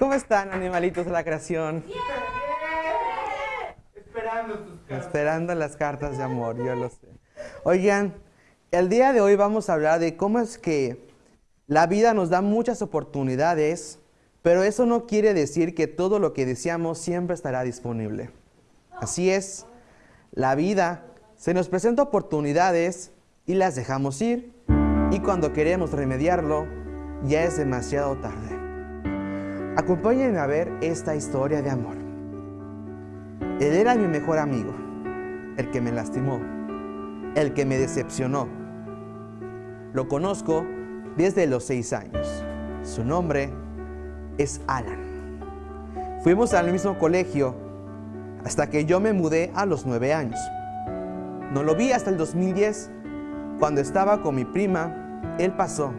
¿Cómo están, animalitos de la creación? Esperando tus cartas. Esperando las cartas de amor, yo lo sé. Oigan, el día de hoy vamos a hablar de cómo es que la vida nos da muchas oportunidades, pero eso no quiere decir que todo lo que deseamos siempre estará disponible. Así es, la vida se nos presenta oportunidades y las dejamos ir, y cuando queremos remediarlo, ya es demasiado tarde. Acompáñenme a ver esta historia de amor. Él era mi mejor amigo, el que me lastimó, el que me decepcionó. Lo conozco desde los seis años. Su nombre es Alan. Fuimos al mismo colegio hasta que yo me mudé a los nueve años. No lo vi hasta el 2010, cuando estaba con mi prima, él pasó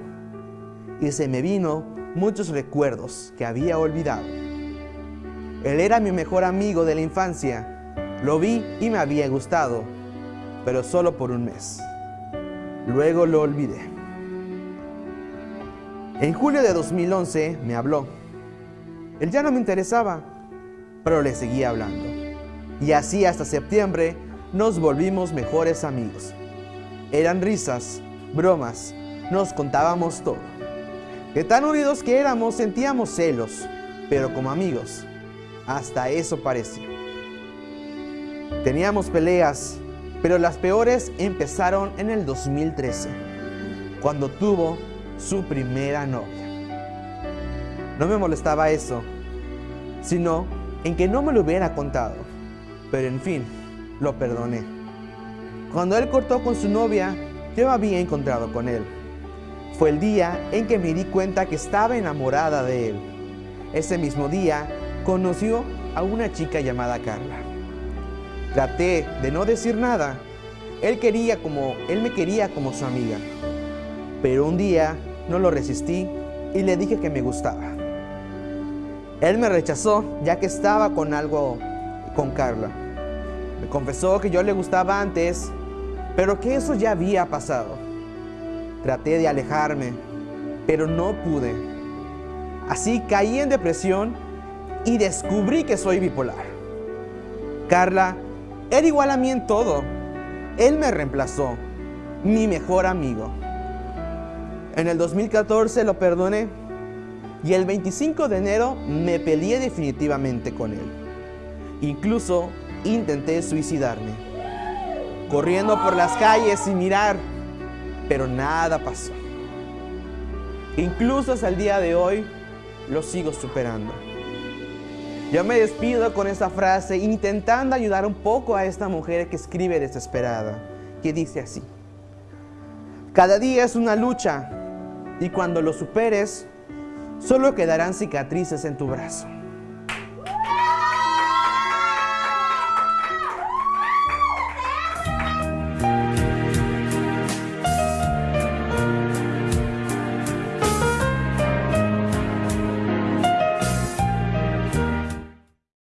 y se me vino muchos recuerdos que había olvidado. Él era mi mejor amigo de la infancia. Lo vi y me había gustado, pero solo por un mes. Luego lo olvidé. En julio de 2011 me habló. Él ya no me interesaba, pero le seguía hablando. Y así hasta septiembre nos volvimos mejores amigos. Eran risas, bromas, nos contábamos todo. De tan unidos que éramos sentíamos celos, pero como amigos, hasta eso parecía. Teníamos peleas, pero las peores empezaron en el 2013, cuando tuvo su primera novia. No me molestaba eso, sino en que no me lo hubiera contado, pero en fin, lo perdoné. Cuando él cortó con su novia, yo me había encontrado con él. Fue el día en que me di cuenta que estaba enamorada de él. Ese mismo día conoció a una chica llamada Carla. Traté de no decir nada. Él quería como él me quería como su amiga. Pero un día no lo resistí y le dije que me gustaba. Él me rechazó ya que estaba con algo con Carla. Me confesó que yo le gustaba antes, pero que eso ya había pasado. Traté de alejarme, pero no pude. Así caí en depresión y descubrí que soy bipolar. Carla era igual a mí en todo. Él me reemplazó, mi mejor amigo. En el 2014 lo perdoné y el 25 de enero me peleé definitivamente con él. Incluso intenté suicidarme, corriendo por las calles sin mirar, pero nada pasó. Incluso hasta el día de hoy lo sigo superando. Yo me despido con esta frase intentando ayudar un poco a esta mujer que escribe desesperada, que dice así. Cada día es una lucha y cuando lo superes, solo quedarán cicatrices en tu brazo.